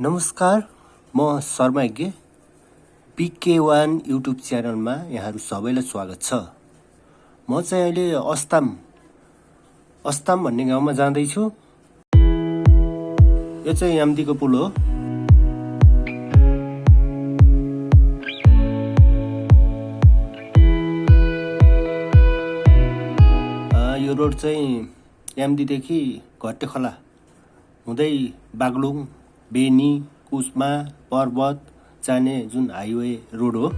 नमस्कार म शर्मा यज्ञ पिके वान युट्युब च्यानलमा यहाँहरू सबैलाई स्वागत छ। म चाहिँ अहिले अस्ताम अस्ताम भन्ने गाउँमा जाँदैछु। यो चाहिँ याम्दीको पुल हो। यो रोड चाहिँ याम्दीदेखि घट्टे खोला हुँदै बागलुङ बेनी कुस्मा पर्वत जाने जुन हाइवे रोड हो।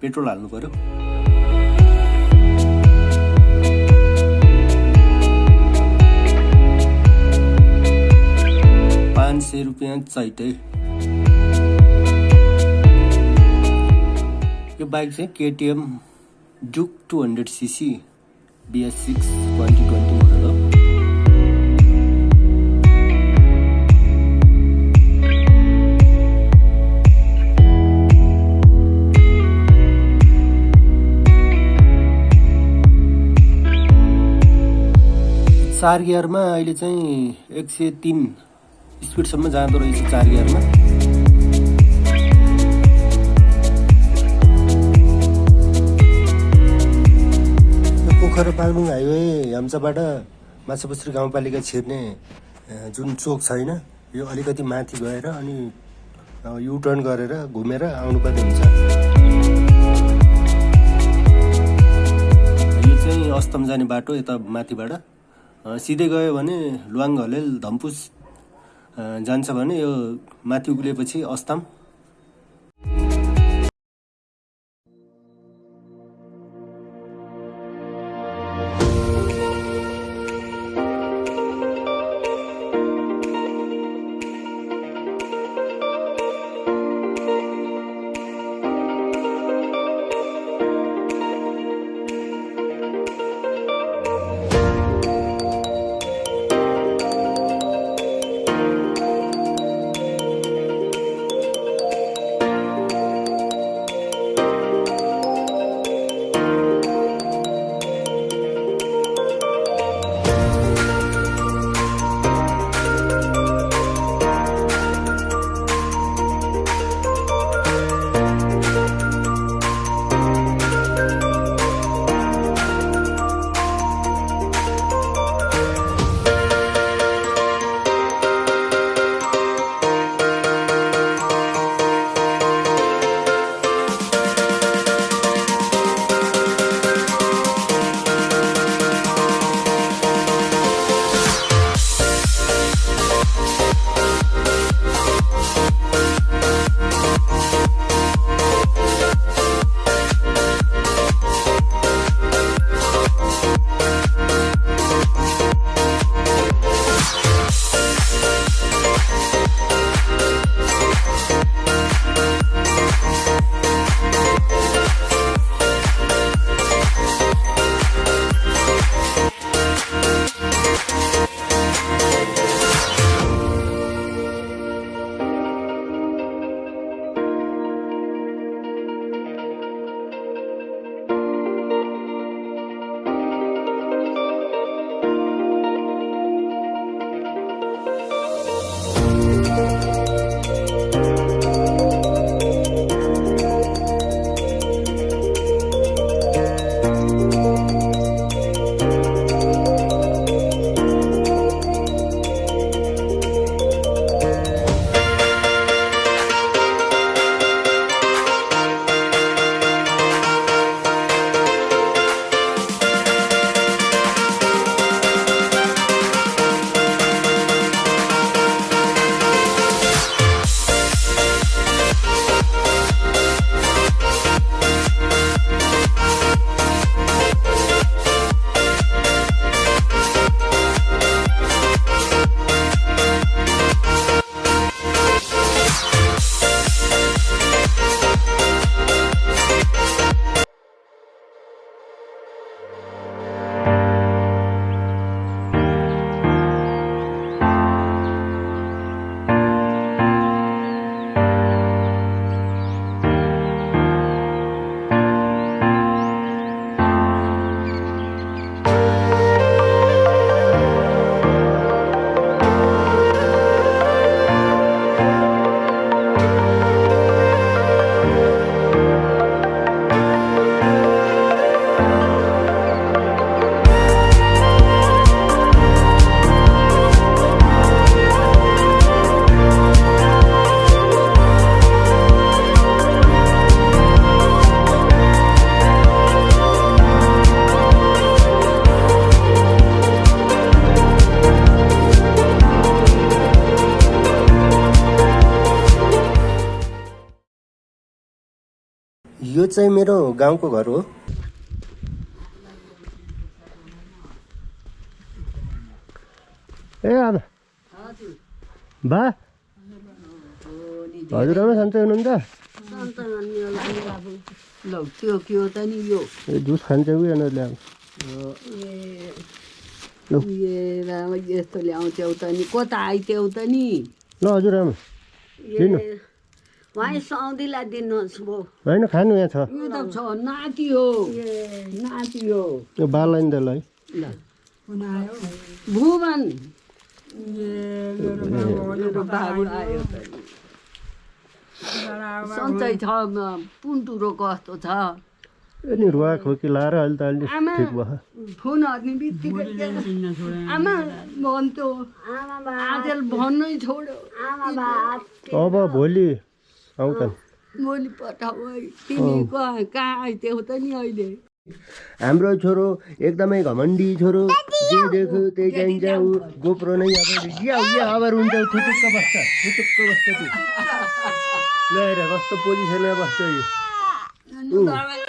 पेट्रोल हाल्नु पर्यो। पाँच सय रुपियाँ चैते यो बाइक चाहिँ KTM duke two hundred CC BS six twenty twenty model हो। चार गियरमा अहिले चाहिँ एक सय तिन स्पिडसम्म जाँदो रहेछ चार गियरमा पोखरा बागलुङ हाइवे हेम्चाबाट माछापुछ्री गाउँपालिका छिर्ने जुन चोक छैन यो अलिकति माथि गएर अनि युटर्न गरेर घुमेर आउनुपर्ने हुन्छ। यो चाहिँ अस्तम जाने बाटो यता माथिबाट। सिधै गयो भने लुवाङ घलेल धम्पुस जान्छ भने यो माथि उक्लिएपछि अस्तम। यो चाहिँ मेरो गाउँको घर हो ए आमा बा हजुरआमा सन्चै हुनुहुन्छ लौ त्यो के हो त नि यो ए जुस खान्छ कि यिनीहरूले अब लौ। ए राम यस्तो ल्याउँथ्यौ त नि कता आइथ्यौ त नि ल हजुरआमा लिनु। सौदीलाई दिनुहोस् होइन खानु यहाँ छ। यो त छ नाति हो नाति हो यो बाललाई नि त ल। है ल भुवन। सन्चै छ पुन्टुरो कस्तो छ? रुवा खोकी लाएर अहिले त आमा ठिक भयो। फोन हर्ने बित्तिकै आमा भन्थ्यो आजल भन्नै छोड्यो। अब भोलि भोलि पठाऊ है तिमी कहाँ त नि अहिले हाम्रो छोरो एकदमै घमण्डी छोरो जे देख्यो त्यही चाहिन्छ ऊ गोप्रो नै अब या या अब हुन्छ ऊ थुटुक्क बस्छ थुटुक्क बस्छ त्यो ल हेर कस्तो पोजिसनमा बस्छ यो